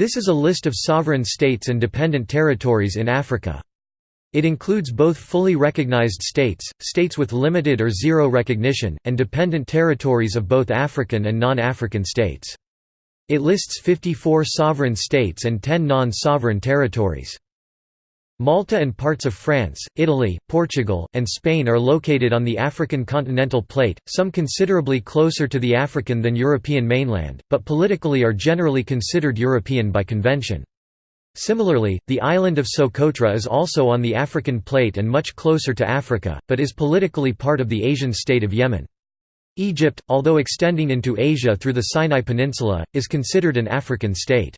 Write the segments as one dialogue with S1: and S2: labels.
S1: This is a list of sovereign states and dependent territories in Africa. It includes both fully recognized states, states with limited or zero recognition, and dependent territories of both African and non-African states. It lists 54 sovereign states and 10 non-sovereign territories. Malta and parts of France, Italy, Portugal, and Spain are located on the African continental plate, some considerably closer to the African than European mainland, but politically are generally considered European by convention. Similarly, the island of Socotra is also on the African plate and much closer to Africa, but is politically part of the Asian state of Yemen. Egypt, although extending into Asia through the Sinai Peninsula, is considered an African state.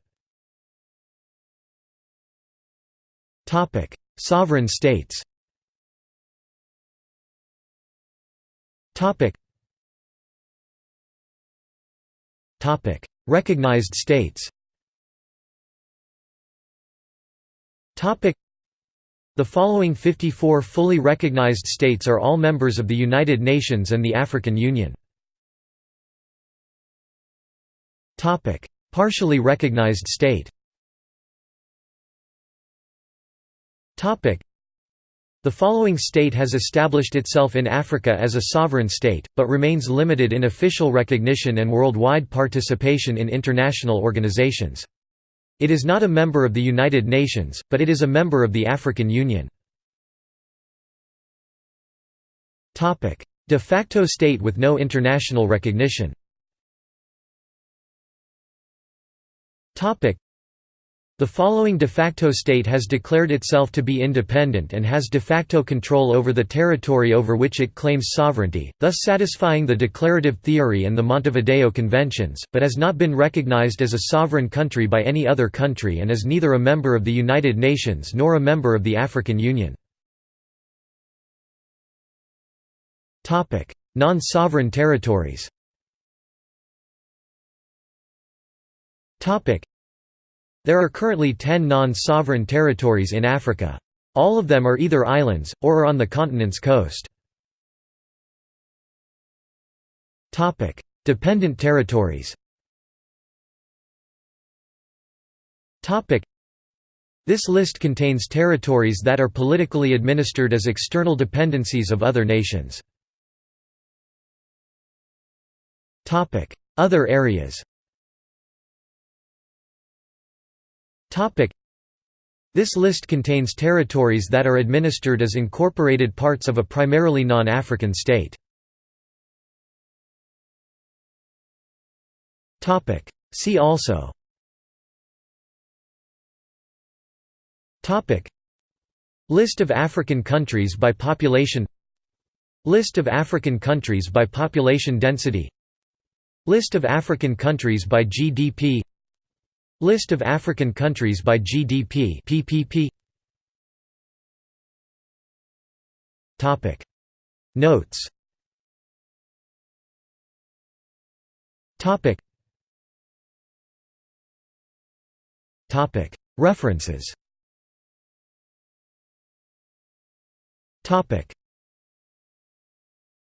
S1: Sovereign states Recognized states the following 54 fully recognized states are all members of the United Nations and the African Union. Partially recognized state the following state has established itself in Africa as a sovereign state, but remains limited in official recognition and worldwide participation in international organizations. It is not a member of the United Nations, but it is a member of the African Union. De facto state with no international recognition the following de facto state has declared itself to be independent and has de facto control over the territory over which it claims sovereignty, thus satisfying the declarative theory and the Montevideo Conventions, but has not been recognized as a sovereign country by any other country and is neither a member of the United Nations nor a member of the African Union. Non-sovereign territories there are currently 10 non-sovereign territories in Africa. All of them are either islands, or are on the continent's coast. Dependent territories This list contains territories that are politically administered as external dependencies of other nations. Other areas This list contains territories that are administered as incorporated parts of a primarily non-African state. See also. List of African countries by population. List of African countries by population density. List of African countries by GDP List of African countries by GDP PPP Topic. Notes. Topic. Topic. References. Topic